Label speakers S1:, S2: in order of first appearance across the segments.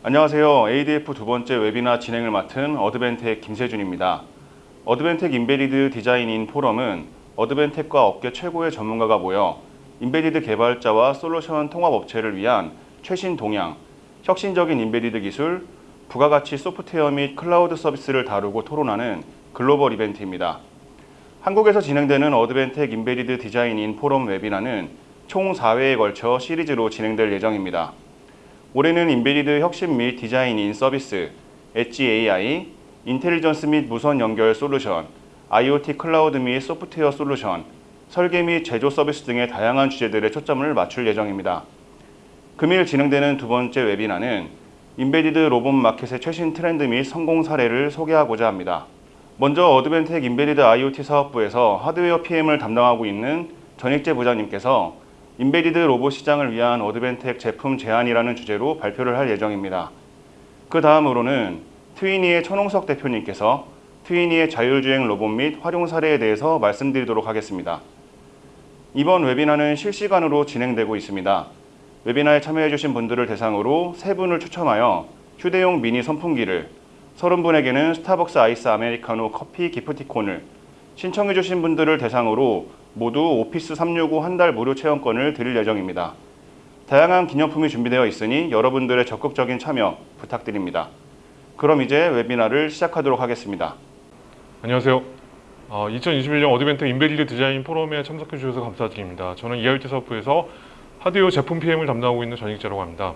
S1: 안녕하세요. ADF 두 번째 웨비나 진행을 맡은 어드밴텍 김세준입니다. 어드밴텍 embedded design-in 포럼은 어드밴텍과 업계 최고의 전문가가 모여 embedded 개발자와 솔루션 통합 업체를 위한 최신 동향, 혁신적인 embedded 기술, 부가가치 소프트웨어 및 클라우드 서비스를 다루고 토론하는 글로벌 이벤트입니다. 한국에서 진행되는 어드밴텍 embedded design-in 포럼 webinar는 총 4회에 걸쳐 시리즈로 진행될 예정입니다. 올해는 embedded 혁신 및 design-in 서비스, edge AI, intelligence 및 무선 연결 솔루션, IoT 클라우드 및 소프트웨어 솔루션, 설계 및 제조 서비스 등의 다양한 주제들에 초점을 맞출 예정입니다. 금일 진행되는 두 번째 웨비나는 인베디드 로봇 마켓의 최신 트렌드 및 성공 사례를 소개하고자 합니다. 먼저 어드밴텍 embedded IoT 사업부에서 하드웨어 PM을 담당하고 있는 전익재 부장님께서 embedded 로봇 시장을 위한 어드밴텍 제품 제안이라는 주제로 발표를 할 예정입니다. 그 다음으로는 트위니의 천홍석 대표님께서 트위니의 자율주행 로봇 및 활용 사례에 대해서 말씀드리도록 하겠습니다. 이번 웨비나는 실시간으로 진행되고 있습니다. webinar에 참여해주신 분들을 대상으로 세 분을 추첨하여 휴대용 미니 선풍기를 30분에게는 스타벅스 아이스 아메리카노 커피 기프티콘을 신청해주신 분들을 대상으로 모두 오피스 365 한 달 무료 체험권을 드릴 예정입니다. 다양한 기념품이 준비되어 있으니 여러분들의 적극적인 참여 부탁드립니다. 그럼 이제 webinar를 시작하도록 하겠습니다.
S2: 안녕하세요. 어, 2021년 어드밴텍 embedded 디자인 포럼에 참석해 주셔서 감사드립니다. 저는 EIoT 사업부에서 하드웨어 제품 PM을 담당하고 있는 전익재라고 합니다.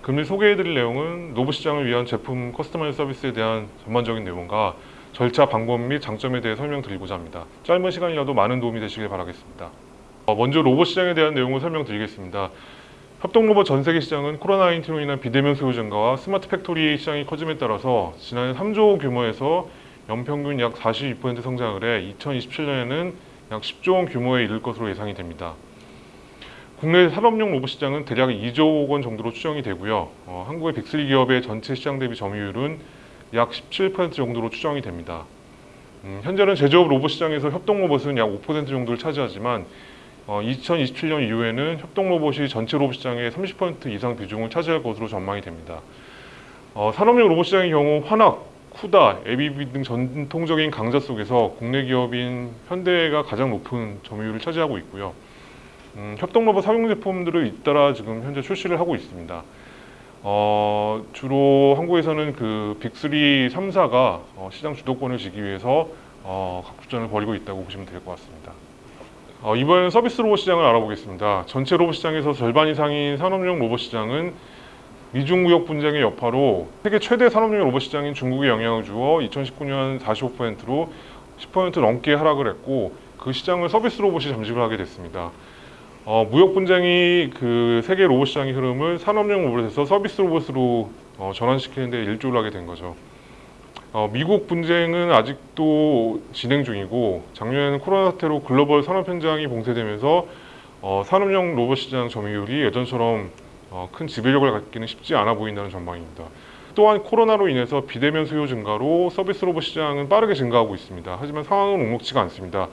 S2: 금일 소개해 드릴 내용은 로봇 시장을 위한 제품 customize 서비스에 대한 전반적인 내용과 절차, 방법 및 장점에 대해 설명드리고자 합니다. 짧은 시간이라도 많은 도움이 되시길 바라겠습니다. 어, 먼저 로봇 시장에 대한 내용을 설명드리겠습니다. 협동 로봇 전 세계 시장은 코로나19로 인한 비대면 수요 증가와 smart factory 시장이 커짐에 따라서 지난해 3조 규모에서 연평균 약 42% 성장을 해 2027년에는 약 10조 원 규모에 이를 것으로 예상이 됩니다. 국내 산업용 로봇 시장은 대략 2조 원 정도로 추정이 되고요. 어, 한국의 Big 3 기업의 전체 시장 대비 점유율은 약 17% 정도로 추정이 됩니다. 음, 현재는 제조업 로봇 시장에서 협동 로봇은 약 5% 정도를 차지하지만 어, 2027년 이후에는 협동 로봇이 전체 로봇 시장의 30% 이상 비중을 차지할 것으로 전망이 됩니다. 어, 산업용 로봇 시장의 경우 환학, 쿠다, ABB 등 전통적인 강자 속에서 국내 기업인 현대가 가장 높은 점유율을 차지하고 있고요. 음, 협동 로봇 사용 제품들을 잇따라 지금 현재 출시를 하고 있습니다. 어, 주로 한국에서는 그 빅3, 3사가 어, 시장 주도권을 쥐기 위해서 어, 각부전을 벌이고 있다고 보시면 될 것 같습니다. 어, 이번 서비스 로봇 시장을 알아보겠습니다. 전체 로봇 시장에서 절반 이상인 산업용 로봇 시장은 미중 무역 분쟁의 여파로 세계 최대 산업용 로봇 시장인 중국에 영향을 주어 2019년 45%로 10% 넘게 하락을 했고 그 시장을 서비스 로봇이 잠식을 하게 됐습니다. 어, 무역 분쟁이 그 세계 로봇 시장의 흐름을 산업용 로봇에서 서비스 로봇으로 어, 전환시키는 데 일조를 하게 된 거죠. 어, 미국 분쟁은 아직도 진행 중이고 작년에는 코로나 사태로 글로벌 산업 현장이 봉쇄되면서 어, 산업용 로봇 시장 점유율이 예전처럼 어, 큰 지배력을 갖기는 쉽지 않아 보인다는 전망입니다. 또한 코로나로 인해서 비대면 수요 증가로 서비스 로봇 시장은 빠르게 증가하고 있습니다. 하지만 상황은 녹록지가 않습니다.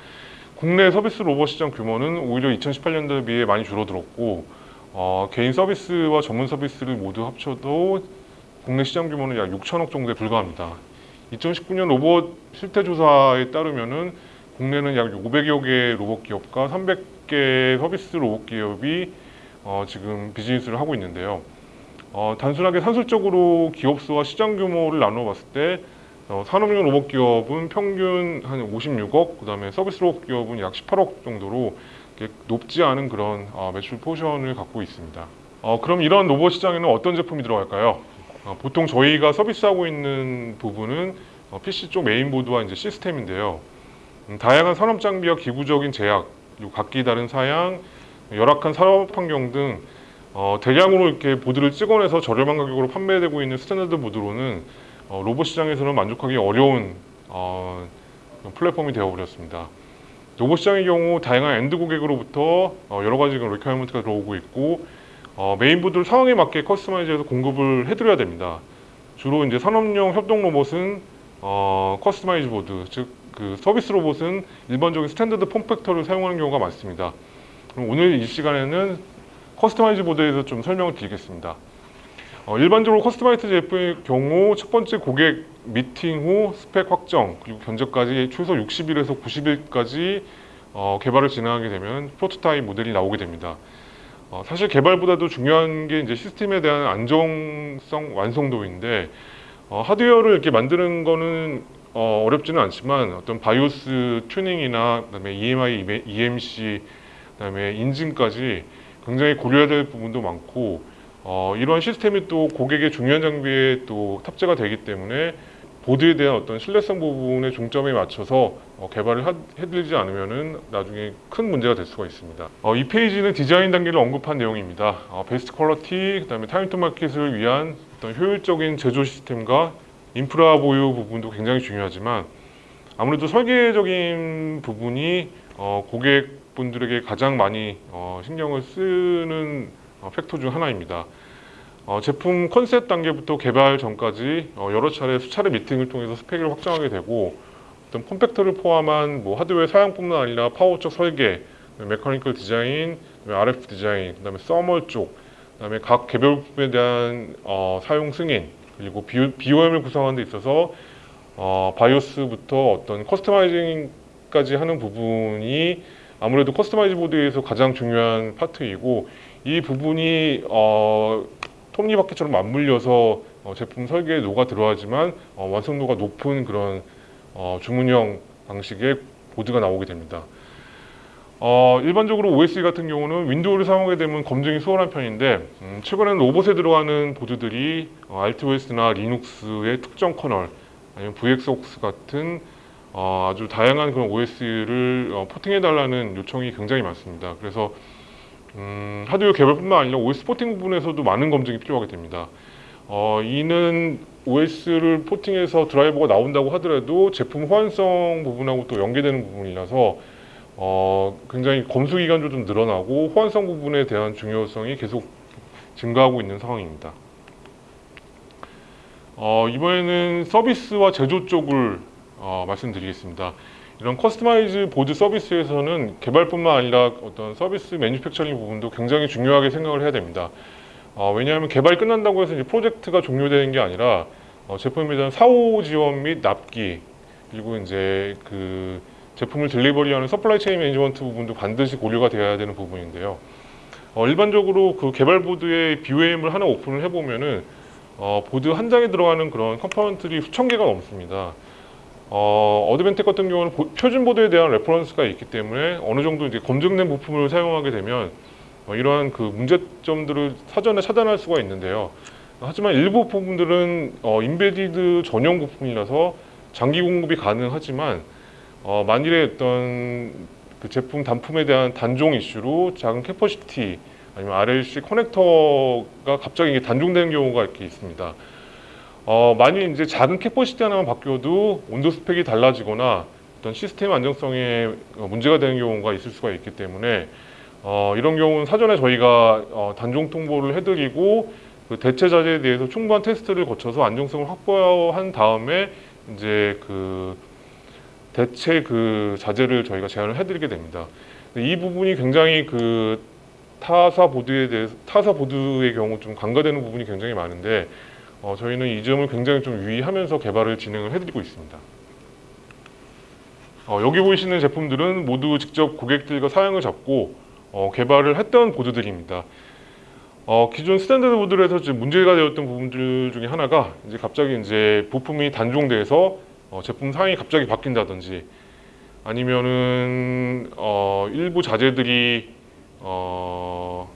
S2: 국내 서비스 로봇 시장 규모는 오히려 2018년도에 비해 많이 줄어들었고 어, 개인 서비스와 전문 서비스를 모두 합쳐도 국내 시장 규모는 약 6천억 정도에 불과합니다. 2019년 로봇 실태 조사에 따르면은 국내는 약 500여 개 로봇 기업과 300개 서비스 로봇 기업이 어, 지금 비즈니스를 하고 있는데요. 어, 단순하게 산술적으로 기업 수와 시장 규모를 나눠 봤을 때 어, 산업용 로봇 기업은 평균 한 56억, 그 다음에 서비스 로봇 기업은 약 18억 정도로 높지 않은 그런 어, 매출 포션을 갖고 있습니다. 어, 그럼 이런 로봇 시장에는 어떤 제품이 들어갈까요? 어, 보통 저희가 서비스하고 있는 부분은 어, PC 쪽 메인보드와 이제 시스템인데요. 음, 다양한 산업 장비와 기구적인 제약, 그리고 각기 다른 사양, 열악한 산업 환경 등 어, 대량으로 이렇게 보드를 찍어내서 저렴한 가격으로 판매되고 있는 standard 보드로는 어, 로봇 시장에서는 만족하기 어려운 어, 플랫폼이 되어버렸습니다. 로봇 시장의 경우 다양한 end 고객으로부터 어, 여러 가지 requirement가 들어오고 있고 어, 메인보드를 상황에 맞게 customize해서 공급을 해드려야 됩니다. 주로 이제 산업용 협동 로봇은 어, customize 보드, 즉 그 서비스 로봇은 일반적인 standard form factor를 사용하는 경우가 많습니다. 오늘 이 시간에는 customize 보드에 대해서 좀 설명을 드리겠습니다. 어, 일반적으로 customize 제품의 경우 첫 번째 고객 미팅 후 스펙 확정 그리고 견적까지 최소 60일에서 90일까지 어, 개발을 진행하게 되면 프로토타입 모델이 나오게 됩니다. 어, 사실 개발보다도 중요한 게 이제 시스템에 대한 안정성 완성도인데 어, 하드웨어를 이렇게 만드는 거는 어, 어렵지는 않지만 어떤 BIOS 튜닝이나 그다음에 EMI, EMC, 그다음에 인증까지 굉장히 고려해야 될 부분도 많고 어, 이러한 시스템이 또 고객의 중요한 장비에 또 탑재가 되기 때문에 보드에 대한 어떤 신뢰성 부분의 중점에 맞춰서 어, 개발을 하- 해드리지 않으면은 나중에 큰 문제가 될 수가 있습니다. 어, 이 페이지는 디자인 단계를 언급한 내용입니다. 어, best quality, 그 다음에 time to market을 위한 어떤 효율적인 제조 시스템과 인프라 보유 부분도 굉장히 중요하지만 아무래도 설계적인 부분이 어, 고객분들에게 가장 많이 어, 신경을 쓰는 어, factor 중 하나입니다. 어, 제품 컨셉 단계부터 개발 전까지 어, 여러 차례 수차례 미팅을 통해서 스펙을 확정하게 되고 어떤 form factor를 포함한 뭐 하드웨어 사양뿐만 아니라 power적 설계, mechanical design, RF design, 그 다음에 thermal 쪽, 그 다음에 각 개별 부품에 대한 어, 사용 승인 그리고 비, BOM을 구성하는 데 있어서 어, BIOS부터 어떤 customizing까지 하는 부분이 아무래도 customize 보드에서 가장 중요한 파트이고 이 부분이 어, 톱니바퀴처럼 맞물려서 어, 제품 설계에 녹아 들어가야지만 어, 완성도가 높은 그런 어, 주문형 방식의 보드가 나오게 됩니다. 어, 일반적으로 OS 같은 경우는 윈도우를 사용하게 되면 검증이 수월한 편인데 음, 최근에는 로봇에 들어가는 보드들이 어, RTOS나 리눅스의 특정 kernel 아니면 VXOX 같은 어, 아주 다양한 그런 OS를 어, 포팅해달라는 요청이 굉장히 많습니다. 그래서 음, 하드웨어 개발뿐만 아니라 OS 포팅 부분에서도 많은 검증이 필요하게 됩니다. 어, 이는 OS를 포팅해서 드라이버가 나온다고 하더라도 제품 호환성 부분하고 또 연계되는 부분이라서 어, 굉장히 검수 기간도 좀 늘어나고 호환성 부분에 대한 중요성이 계속 증가하고 있는 상황입니다. 어, 이번에는 서비스와 제조 쪽을 어, 말씀드리겠습니다. 이런 customize 보드 서비스에서는 개발뿐만 아니라 어떤 서비스 manufacturing 부분도 굉장히 중요하게 생각을 해야 됩니다. 어, 왜냐하면 개발이 끝난다고 해서 이제 프로젝트가 종료되는 게 아니라 어, 제품에 대한 사후 지원 및 납기 그리고 이제 그 제품을 delivery하는 supply chain management 부분도 반드시 고려가 되어야 되는 부분인데요. 어, 일반적으로 그 개발 보드의 BOM을 하나 오픈을 해보면은 어, 보드 한 장에 들어가는 그런 component들이 수천 개가 넘습니다. 어, 어드밴텍 같은 경우는 보- 표준 보드에 대한 reference가 있기 때문에 어느 정도 이제 검증된 부품을 사용하게 되면 어, 이러한 그 문제점들을 사전에 차단할 수가 있는데요. 하지만 일부 부품들은 어, embedded 전용 부품이라서 장기 공급이 가능하지만 어, 만일에 어떤 그 제품 단품에 대한 단종 이슈로 작은 capacitor 아니면 RLC 커넥터가 갑자기 단종되는 경우가 이렇게 있습니다. 어, 만일 이제 작은 capacitor 하나만 바뀌어도 온도 스펙이 달라지거나 어떤 시스템 안정성에 어, 문제가 되는 경우가 있을 수가 있기 때문에 어, 이런 경우는 사전에 저희가 어, 단종 통보를 해드리고 그 대체 자재에 대해서 충분한 테스트를 거쳐서 안정성을 확보한 다음에 이제 그 대체 그 자재를 저희가 제안을 해드리게 됩니다. 이 부분이 굉장히 그 타사 보드에 대해서 타사 보드의 경우 좀 간과되는 부분이 굉장히 많은데 어, 저희는 이 점을 굉장히 좀 유의하면서 개발을 진행을 해드리고 있습니다. 어, 여기 보이시는 제품들은 모두 직접 고객들과 사양을 잡고 어, 개발을 했던 보드들입니다. 어, 기존 standard 보드에서 지금 문제가 되었던 부분들 중에 하나가 이제 갑자기 이제 부품이 단종돼서 어, 제품 사양이 갑자기 바뀐다든지 아니면은 어, 일부 자재들이 어,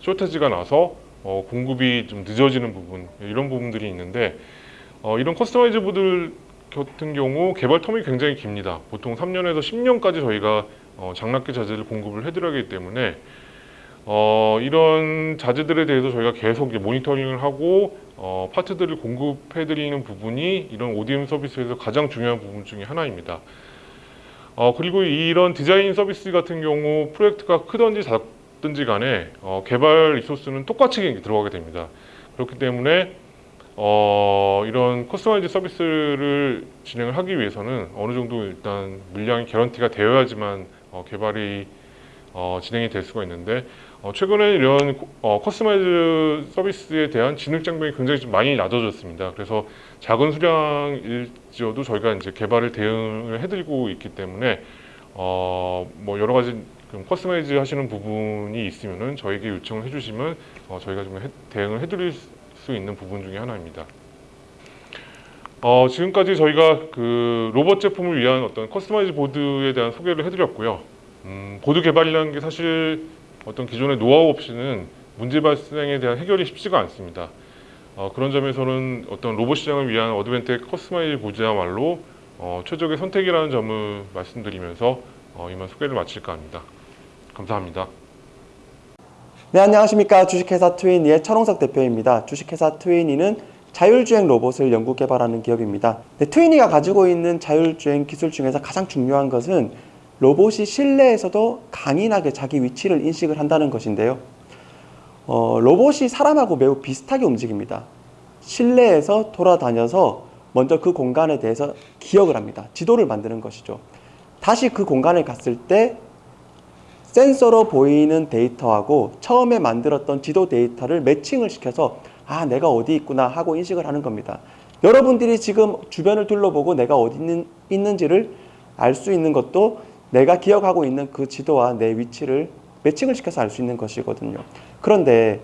S2: 쇼테지가 나서 어, 공급이 좀 늦어지는 부분 이런 부분들이 있는데 어, 이런 customize 보드 같은 경우 개발 term이 굉장히 깁니다. 보통 3년에서 10년까지 저희가 어, 장납기 자재를 공급을 해드리기 때문에 어, 이런 자재들에 대해서 저희가 계속 모니터링을 하고 어, 파트들을 공급해드리는 부분이 이런 ODM 서비스에서 가장 중요한 부분 중에 하나입니다. 어, 그리고 이런 디자인 서비스 같은 경우 프로젝트가 크든지 작든지 간에 어, 개발 resource는 똑같이 들어가게 됩니다. 그렇기 때문에 어, 이런 customize 서비스를 진행을 하기 위해서는 어느 정도 일단 물량이 guarantee가 되어야지만 어, 개발이 어, 진행이 될 수가 있는데 어, 최근에 이런 어, customize 서비스에 대한 진입 장벽이 굉장히 좀 많이 낮아졌습니다. 그래서 작은 수량일지라도 저희가 이제 개발을 대응을 해드리고 있기 때문에 어, 뭐 여러 가지 좀 customize 하시는 부분이 있으면은 저에게 요청을 해주시면 어, 저희가 좀 해- 대응을 해드릴 수 있는 부분 중에 하나입니다. 어, 지금까지 저희가 그 로봇 제품을 위한 어떤 customize 보드에 대한 소개를 해드렸고요. 음, 보드 개발이라는 게 사실 어떤 기존의 노하우 없이는 문제 발생에 대한 해결이 쉽지가 않습니다. 어, 그런 점에서는 어떤 로봇 시장을 위한 어드벤텍 customize 보드야말로 어, 최적의 선택이라는 점을 말씀드리면서 어, 이만 소개를 마칠까 합니다. 감사합니다.
S3: 네, 안녕하십니까. 주식회사 트위니의 천홍석 대표입니다. 주식회사 트위니는 자율주행 로봇을 연구 개발하는 기업입니다. 네, 트위니가 가지고 있는 자율주행 기술 중에서 가장 중요한 것은 로봇이 실내에서도 강인하게 자기 위치를 인식을 한다는 것인데요. 어, 로봇이 사람하고 매우 비슷하게 움직입니다. 실내에서 돌아다녀서 먼저 그 공간에 대해서 기억을 합니다. 지도를 만드는 것이죠. 다시 그 공간에 갔을 때 센서로 보이는 데이터하고 처음에 만들었던 지도 데이터를 매칭을 시켜서 아 내가 어디 있구나 하고 인식을 하는 겁니다. 여러분들이 지금 주변을 둘러보고 내가 어디 있는, 있는지를 알 수 있는 것도 내가 기억하고 있는 그 지도와 내 위치를 매칭을 시켜서 알 수 있는 것이거든요. 그런데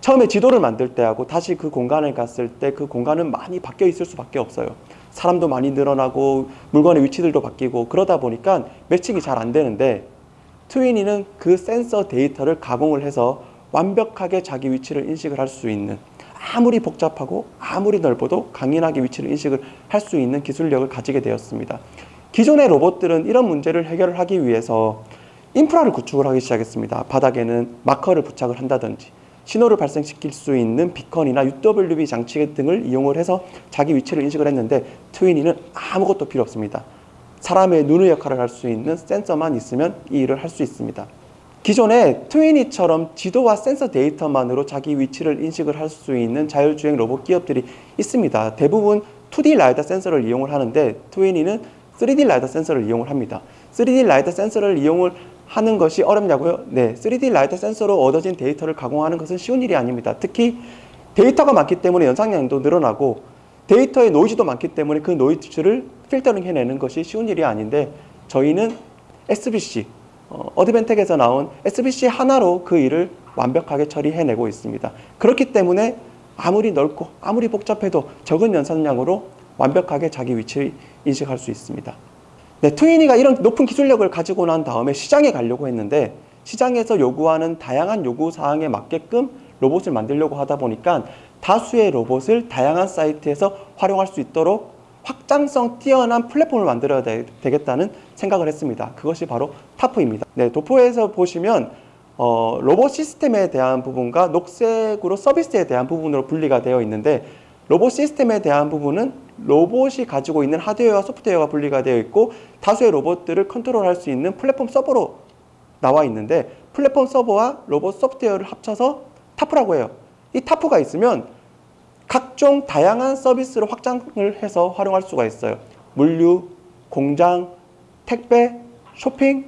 S3: 처음에 지도를 만들 때하고 다시 그 공간에 갔을 때 그 공간은 많이 바뀌어 있을 수밖에 없어요. 사람도 많이 늘어나고 물건의 위치들도 바뀌고 그러다 보니까 매칭이 잘 안 되는데 트윈이는 그 센서 데이터를 가공을 해서 완벽하게 자기 위치를 인식을 할 수 있는 아무리 복잡하고 아무리 넓어도 강인하게 위치를 인식을 할 수 있는 기술력을 가지게 되었습니다. 기존의 로봇들은 이런 문제를 해결을 하기 위해서 인프라를 구축을 하기 시작했습니다. 바닥에는 마커를 부착을 한다든지 신호를 발생시킬 수 있는 비컨이나 UWB 장치 등을 이용을 해서 자기 위치를 인식을 했는데 트윈이는 아무것도 필요 없습니다. 사람의 눈의 역할을 할 수 있는 센서만 있으면 이 일을 할 수 있습니다. 기존에 트위니처럼 지도와 센서 데이터만으로 자기 위치를 인식을 할 수 있는 자율주행 로봇 기업들이 있습니다. 대부분 2D 라이다 센서를 이용을 하는데 트위니는 3D 라이다 센서를 이용을 합니다. 3D 라이다 센서를 이용을 하는 것이 어렵냐고요? 네, 3D 라이다 센서로 얻어진 데이터를 가공하는 것은 쉬운 일이 아닙니다. 특히 데이터가 많기 때문에 연산량도 늘어나고 데이터의 노이즈도 많기 때문에 그 노이즈를 필터링 해내는 것이 쉬운 일이 아닌데 저희는 SBC, 어, 어드벤텍에서 나온 SBC 하나로 그 일을 완벽하게 처리해내고 있습니다. 그렇기 때문에 아무리 넓고 아무리 복잡해도 적은 연산량으로 완벽하게 자기 위치를 인식할 수 있습니다. 네, 트위니가 이런 높은 기술력을 가지고 난 다음에 시장에 가려고 했는데 시장에서 요구하는 다양한 요구 사항에 맞게끔 로봇을 만들려고 하다 보니까 다수의 로봇을 다양한 사이트에서 활용할 수 있도록 확장성 뛰어난 플랫폼을 만들어야 되, 겠다는 생각을 했습니다. 그것이 바로 타프입니다. 네, 도포에서 보시면 어, 로봇 시스템에 대한 부분과 녹색으로 서비스에 대한 부분으로 분리가 되어 있는데 로봇 시스템에 대한 부분은 로봇이 가지고 있는 하드웨어와 소프트웨어가 분리가 되어 있고 다수의 로봇들을 컨트롤할 수 있는 플랫폼 서버로 나와 있는데 플랫폼 서버와 로봇 소프트웨어를 합쳐서 타프라고 해요. 이 타프가 있으면 각종 다양한 서비스를 확장을 해서 활용할 수가 있어요. 물류, 공장, 택배, 쇼핑,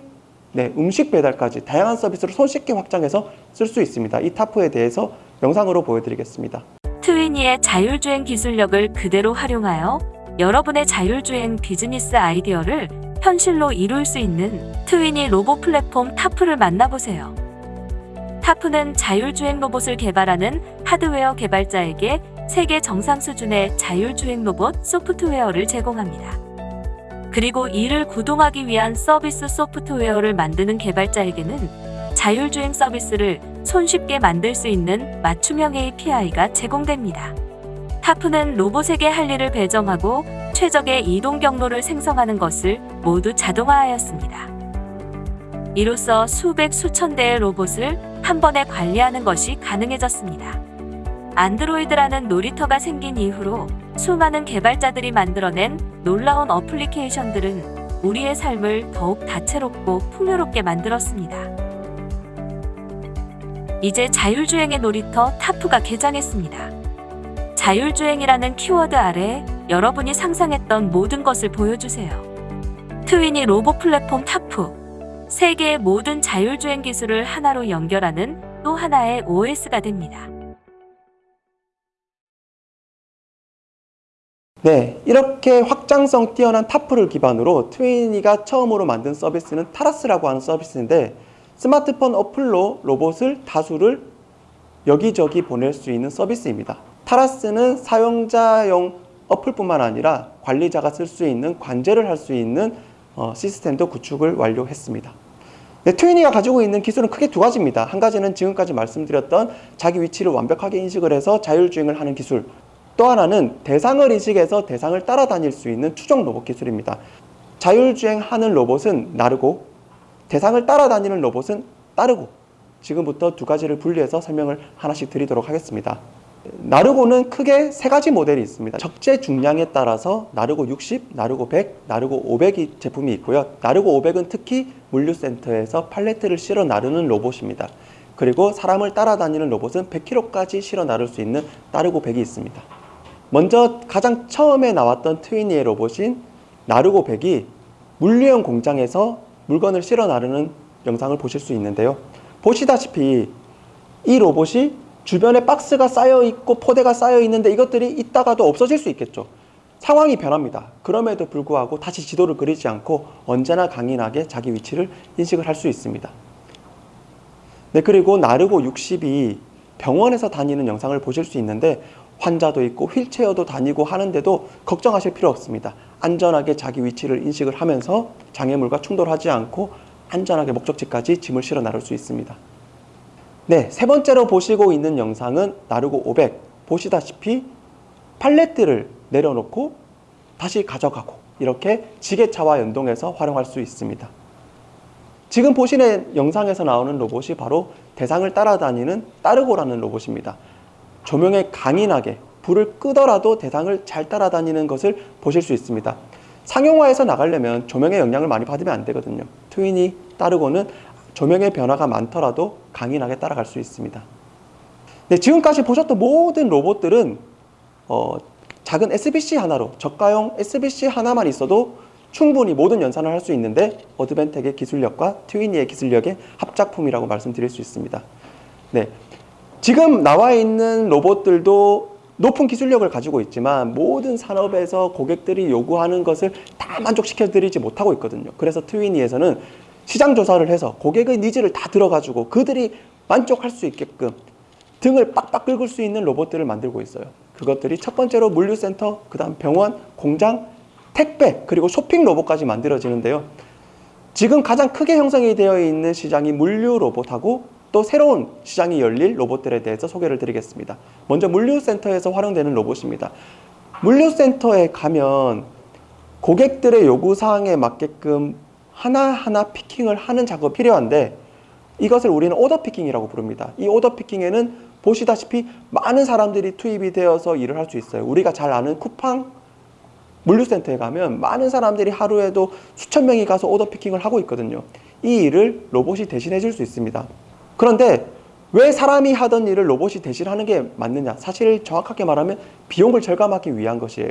S3: 네, 음식 배달까지 다양한 서비스를 손쉽게 확장해서 쓸 수 있습니다. 이 타프에 대해서 영상으로 보여드리겠습니다.
S4: 트위니의 자율주행 기술력을 그대로 활용하여 여러분의 자율주행 비즈니스 아이디어를 현실로 이룰 수 있는 트위니 로봇 플랫폼 타프를 만나보세요. 타프는 자율주행 로봇을 개발하는 하드웨어 개발자에게 세계 정상 수준의 자율주행 로봇 소프트웨어를 제공합니다. 그리고 이를 구동하기 위한 서비스 소프트웨어를 만드는 개발자에게는 자율주행 서비스를 손쉽게 만들 수 있는 맞춤형 API가 제공됩니다. 타프는 로봇에게 할 일을 배정하고 최적의 이동 경로를 생성하는 것을 모두 자동화하였습니다. 이로써 수백 수천 대의 로봇을 한 번에 관리하는 것이 가능해졌습니다. 안드로이드라는 놀이터가 생긴 이후로 수많은 개발자들이 만들어낸 놀라운 어플리케이션들은 우리의 삶을 더욱 다채롭고 풍요롭게 만들었습니다. 이제 자율주행의 놀이터 타프가 개장했습니다. 자율주행이라는 키워드 아래 여러분이 상상했던 모든 것을 보여주세요. 트위니 로봇 플랫폼 타프. 세계의 모든 자율주행 기술을 하나로 연결하는 또 하나의 OS가 됩니다.
S3: 네, 이렇게 확장성 뛰어난 타프를 기반으로 트위니가 처음으로 만든 서비스는 타라스라고 하는 서비스인데 스마트폰 어플로 로봇을 다수를 여기저기 보낼 수 있는 서비스입니다. 타라스는 사용자용 어플뿐만 아니라 관리자가 쓸 수 있는 관제를 할 수 있는 어, 시스템도 구축을 완료했습니다. 네, 트위니가 가지고 있는 기술은 크게 두 가지입니다. 한 가지는 지금까지 말씀드렸던 자기 위치를 완벽하게 인식을 해서 자율주행을 하는 기술. 또 하나는 대상을 인식해서 대상을 따라다닐 수 있는 추종 로봇 기술입니다. 자율주행하는 로봇은 나르고 대상을 따라다니는 로봇은 따르고 지금부터 두 가지를 분리해서 설명을 하나씩 드리도록 하겠습니다. 나르고는 크게 세 가지 모델이 있습니다. 적재 중량에 따라서 나르고 60, 나르고 100, 나르고 500이 제품이 있고요. 나르고 500은 특히 물류센터에서 팔레트를 실어 나르는 로봇입니다. 그리고 사람을 따라다니는 로봇은 100kg까지 실어 나를 수 있는 나르고 100이 있습니다. 먼저 가장 처음에 나왔던 트위니의 로봇인 나르고 100이 물류용 공장에서 물건을 실어 나르는 영상을 보실 수 있는데요. 보시다시피 이 로봇이 주변에 박스가 쌓여 있고 포대가 쌓여 있는데 이것들이 있다가도 없어질 수 있겠죠. 상황이 변합니다. 그럼에도 불구하고 다시 지도를 그리지 않고 언제나 강인하게 자기 위치를 인식을 할 수 있습니다. 네, 그리고 나르고 60이 병원에서 다니는 영상을 보실 수 있는데 환자도 있고 휠체어도 다니고 하는데도 걱정하실 필요 없습니다. 안전하게 자기 위치를 인식을 하면서 장애물과 충돌하지 않고 안전하게 목적지까지 짐을 실어 나를 수 있습니다. 네, 세 번째로 보시고 있는 영상은 나르고 500. 보시다시피 팔레트를 내려놓고 다시 가져가고 이렇게 지게차와 연동해서 활용할 수 있습니다. 지금 보시는 영상에서 나오는 로봇이 바로 대상을 따라다니는 따르고라는 로봇입니다. 조명에 강인하게 불을 끄더라도 대상을 잘 따라다니는 것을 보실 수 있습니다. 상용화해서 나가려면 조명의 영향을 많이 받으면 안 되거든요. 트윈이 따르고는 조명의 변화가 많더라도 강인하게 따라갈 수 있습니다. 네, 지금까지 보셨던 모든 로봇들은 어, 작은 SBC 하나로 저가용 SBC 하나만 있어도 충분히 모든 연산을 할 수 있는데 어드벤텍의 기술력과 트위니의 기술력의 합작품이라고 말씀드릴 수 있습니다. 네, 지금 나와 있는 로봇들도 높은 기술력을 가지고 있지만 모든 산업에서 고객들이 요구하는 것을 다 만족시켜 드리지 못하고 있거든요. 그래서 트위니에서는 시장 조사를 해서 고객의 needs를 다 들어가지고 그들이 만족할 수 있게끔 등을 빡빡 긁을 수 있는 로봇들을 만들고 있어요. 그것들이 첫 번째로 물류센터, 그 다음 병원, 공장, 택배, 그리고 쇼핑 로봇까지 만들어지는데요. 지금 가장 크게 형성이 되어 있는 시장이 물류 로봇하고 또 새로운 시장이 열릴 로봇들에 대해서 소개를 드리겠습니다. 먼저 물류센터에서 활용되는 로봇입니다. 물류센터에 가면 고객들의 요구사항에 맞게끔 하나하나 피킹을 하는 작업이 필요한데 이것을 우리는 오더 피킹이라고 부릅니다. 이 오더 피킹에는 보시다시피 많은 사람들이 투입이 되어서 일을 할 수 있어요. 우리가 잘 아는 쿠팡 물류센터에 가면 많은 사람들이 하루에도 수천 명이 가서 오더 피킹을 하고 있거든요. 이 일을 로봇이 대신해 줄 수 있습니다. 그런데 왜 사람이 하던 일을 로봇이 대신하는 게 맞느냐? 사실 정확하게 말하면 비용을 절감하기 위한 것이에요.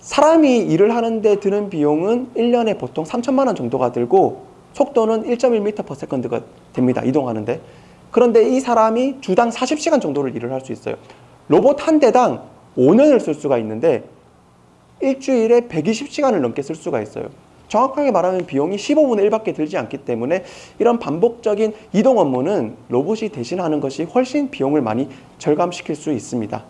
S3: 사람이 일을 하는데 드는 비용은 1년에 보통 3천만 원 정도가 들고 속도는 1.1m/s가 됩니다. 이동하는데. 그런데 이 사람이 주당 40시간 정도를 일을 할 수 있어요. 로봇 한 대당 5년을 쓸 수가 있는데 일주일에 120시간을 넘게 쓸 수가 있어요. 정확하게 말하면 비용이 15분의 1밖에 들지 않기 때문에 이런 반복적인 이동 업무는 로봇이 대신하는 것이 훨씬 비용을 많이 절감시킬 수 있습니다.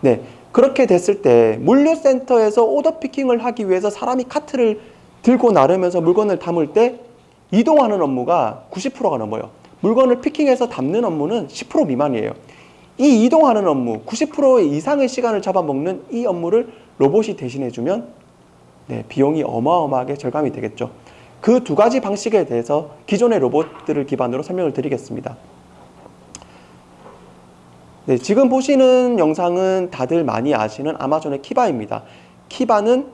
S3: 네. 그렇게 됐을 때 물류센터에서 오더 피킹을 하기 위해서 사람이 카트를 들고 나르면서 물건을 담을 때 이동하는 업무가 90%가 넘어요. 물건을 피킹해서 담는 업무는 10% 미만이에요. 이 이동하는 업무, 90% 이상의 시간을 잡아먹는 이 업무를 로봇이 대신해주면 네, 비용이 어마어마하게 절감이 되겠죠. 그 두 가지 방식에 대해서 기존의 로봇들을 기반으로 설명을 드리겠습니다. 네, 지금 보시는 영상은 다들 많이 아시는 아마존의 키바입니다. 키바는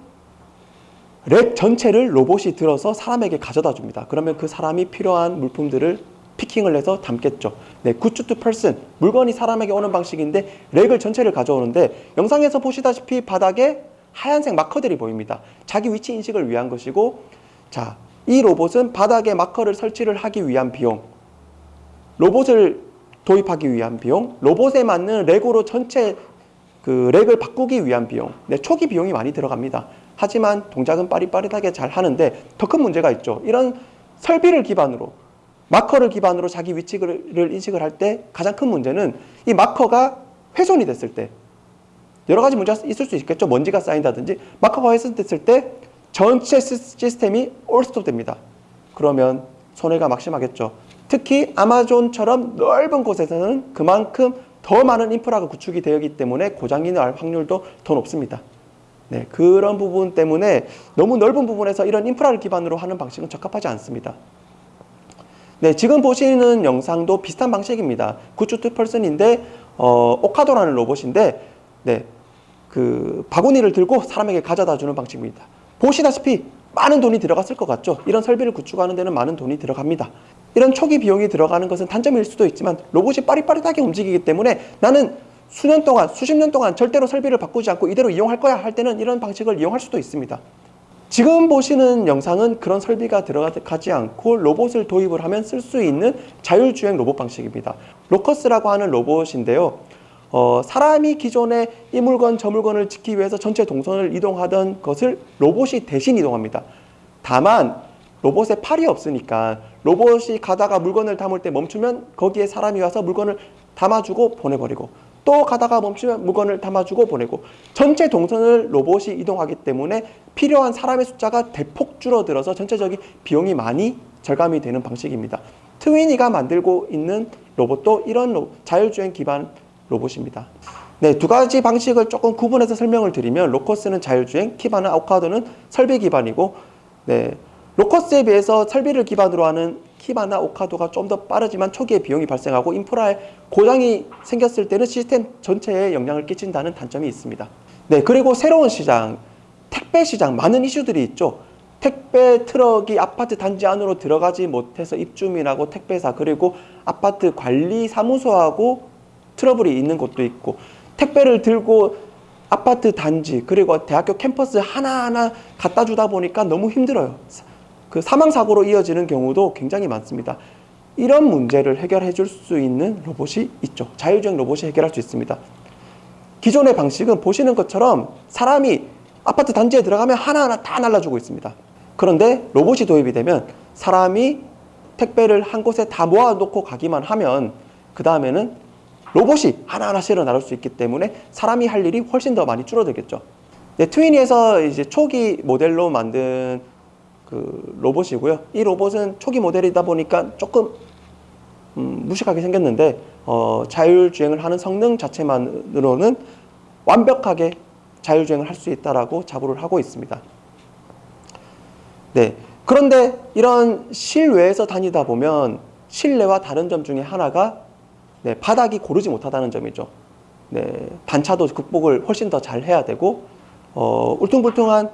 S3: rack 전체를 로봇이 들어서 사람에게 가져다 줍니다. 그러면 그 사람이 필요한 물품들을 picking을 해서 담겠죠. 네, goods to person 물건이 사람에게 오는 방식인데 rack을 전체를 가져오는데 영상에서 보시다시피 바닥에 하얀색 marker들이 보입니다. 자기 위치 인식을 위한 것이고 자 이 로봇은 바닥에 marker를 설치를 하기 위한 비용, 로봇을 도입하기 위한 비용, 로봇에 맞는 rack으로 전체 그 rack을 바꾸기 위한 비용, 네, 초기 비용이 많이 들어갑니다. 하지만 동작은 빠릿빠릿하게 잘 하는데 더 큰 문제가 있죠. 이런 설비를 기반으로 마커를 기반으로 자기 위치를 인식을 할 때 가장 큰 문제는 이 마커가 훼손이 됐을 때 여러 가지 문제가 있을 수 있겠죠. 먼지가 쌓인다든지 마커가 훼손됐을 때 전체 시스- 시스템이 올스톱 됩니다. 그러면 손해가 막심하겠죠. 특히 아마존처럼 넓은 곳에서는 그만큼 더 많은 인프라가 구축이 되어 있기 때문에 고장이 날 확률도 더 높습니다. 네, 그런 부분 때문에 너무 넓은 부분에서 이런 인프라를 기반으로 하는 방식은 적합하지 않습니다. 네, 지금 보시는 영상도 비슷한 방식입니다. goods to person인데 어, 오카도라는 로봇인데 네, 그 바구니를 들고 사람에게 가져다 주는 방식입니다. 보시다시피 많은 돈이 들어갔을 것 같죠? 이런 설비를 구축하는 데는 많은 돈이 들어갑니다. 이런 초기 비용이 들어가는 것은 단점일 수도 있지만 로봇이 빠릿빠릿하게 움직이기 때문에 나는 수년 동안, 수십 년 동안 절대로 설비를 바꾸지 않고 이대로 이용할 거야 할 때는 이런 방식을 이용할 수도 있습니다. 지금 보시는 영상은 그런 설비가 들어가지 않고 로봇을 도입을 하면 쓸 수 있는 자율주행 로봇 방식입니다. 로커스라고 하는 로봇인데요. 어, 사람이 기존에 이 물건 저 물건을 짓기 위해서 전체 동선을 이동하던 것을 로봇이 대신 이동합니다. 다만 로봇에 팔이 없으니까 로봇이 가다가 물건을 담을 때 멈추면 거기에 사람이 와서 물건을 담아주고 보내버리고 또 가다가 멈추면 물건을 담아주고 보내고 전체 동선을 로봇이 이동하기 때문에 필요한 사람의 숫자가 대폭 줄어들어서 전체적인 비용이 많이 절감이 되는 방식입니다. 트위니가 만들고 있는 로봇도 이런 로- 자율주행 기반 로봇입니다. 네, 두 가지 방식을 조금 구분해서 설명을 드리면 로커스는 자율주행, 키바는 아우카도는 설비 기반이고 네, 로커스에 비해서 설비를 기반으로 하는 키바나 오카도가 좀 더 빠르지만 초기에 비용이 발생하고 인프라에 고장이 생겼을 때는 시스템 전체에 영향을 끼친다는 단점이 있습니다. 네, 그리고 새로운 시장, 택배 시장 많은 이슈들이 있죠. 택배 트럭이 아파트 단지 안으로 들어가지 못해서 입주민하고 택배사 그리고 아파트 관리 사무소하고 트러블이 있는 곳도 있고 택배를 들고 아파트 단지 그리고 대학교 캠퍼스 하나하나 갖다 주다 보니까 너무 힘들어요. 그 사망 사고로 이어지는 경우도 굉장히 많습니다. 이런 문제를 해결해 줄 수 있는 로봇이 있죠. 자율주행 로봇이 해결할 수 있습니다. 기존의 방식은 보시는 것처럼 사람이 아파트 단지에 들어가면 하나하나 다 날라주고 있습니다. 그런데 로봇이 도입이 되면 사람이 택배를 한 곳에 다 모아놓고 가기만 하면 그 다음에는 로봇이 하나하나 실어 나를 수 있기 때문에 사람이 할 일이 훨씬 더 많이 줄어들겠죠. 네, 트위니에서 이제 초기 모델로 만든 그 로봇이고요. 이 로봇은 초기 모델이다 보니까 조금 음, 무식하게 생겼는데 어, 자율주행을 하는 성능 자체만으로는 완벽하게 자율주행을 할 수 있다라고 자부를 하고 있습니다. 네. 그런데 이런 실외에서 다니다 보면 실내와 다른 점 중에 하나가 네, 바닥이 고르지 못하다는 점이죠. 네, 단차도 극복을 훨씬 더 잘 해야 되고 어, 울퉁불퉁한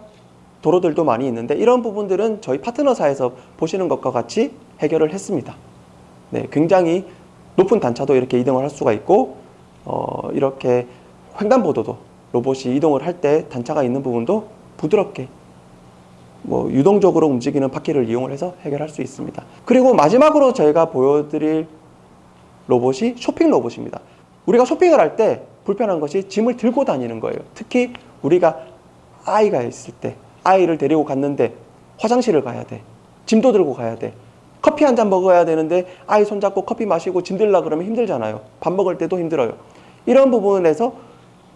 S3: 도로들도 많이 있는데 이런 부분들은 저희 파트너사에서 보시는 것과 같이 해결을 했습니다. 네, 굉장히 높은 단차도 이렇게 이동을 할 수가 있고 어, 이렇게 횡단보도도 로봇이 이동을 할 때 단차가 있는 부분도 부드럽게 뭐 유동적으로 움직이는 바퀴를 이용을 해서 해결할 수 있습니다. 그리고 마지막으로 저희가 보여드릴 로봇이 쇼핑 로봇입니다. 우리가 쇼핑을 할 때 불편한 것이 짐을 들고 다니는 거예요. 특히 우리가 아이가 있을 때 아이를 데리고 갔는데 화장실을 가야 돼. 짐도 들고 가야 돼. 커피 한 잔 먹어야 되는데 아이 손잡고 커피 마시고 짐 들라 그러면 힘들잖아요. 밥 먹을 때도 힘들어요. 이런 부분에서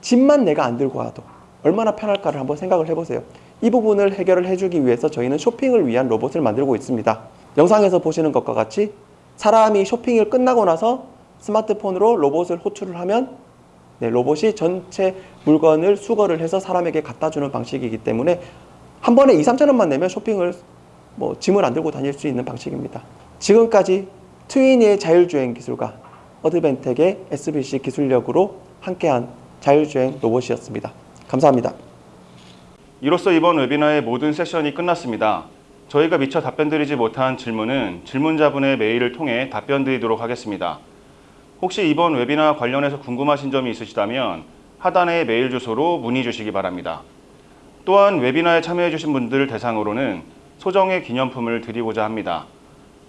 S3: 짐만 내가 안 들고 와도 얼마나 편할까를 한번 생각을 해보세요. 이 부분을 해결을 해주기 위해서 저희는 쇼핑을 위한 로봇을 만들고 있습니다. 영상에서 보시는 것과 같이 사람이 쇼핑을 끝나고 나서 스마트폰으로 로봇을 호출을 하면 네, 로봇이 전체 물건을 수거를 해서 사람에게 갖다 주는 방식이기 때문에 한 번에 2, 3천 원만 내면 쇼핑을 뭐 짐을 안 들고 다닐 수 있는 방식입니다. 지금까지 트위니의 자율주행 기술과 어드벤텍의 SBC 기술력으로 함께한 자율주행 로봇이었습니다. 감사합니다.
S1: 이로써 이번 웨비나의 모든 세션이 끝났습니다. 저희가 미처 답변드리지 못한 질문은 질문자분의 메일을 통해 답변드리도록 하겠습니다. 혹시 이번 웨비나 관련해서 궁금하신 점이 있으시다면 하단의 메일 주소로 문의 주시기 바랍니다. 또한 웨비나에 참여해주신 분들 대상으로는 소정의 기념품을 드리고자 합니다.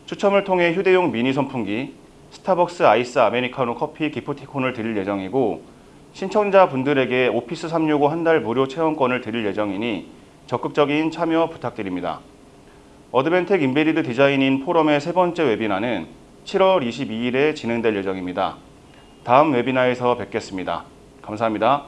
S1: 추첨을 통해 휴대용 미니 선풍기, 스타벅스 아이스 아메리카노 커피 기프티콘을 드릴 예정이고 신청자분들에게 오피스 365 한 달 무료 체험권을 드릴 예정이니 적극적인 참여 부탁드립니다. 어드밴텍 Embedded Design-in 포럼의 세 번째 웨비나는 7월 22일에 진행될 예정입니다. 다음 웨비나에서 뵙겠습니다. 감사합니다.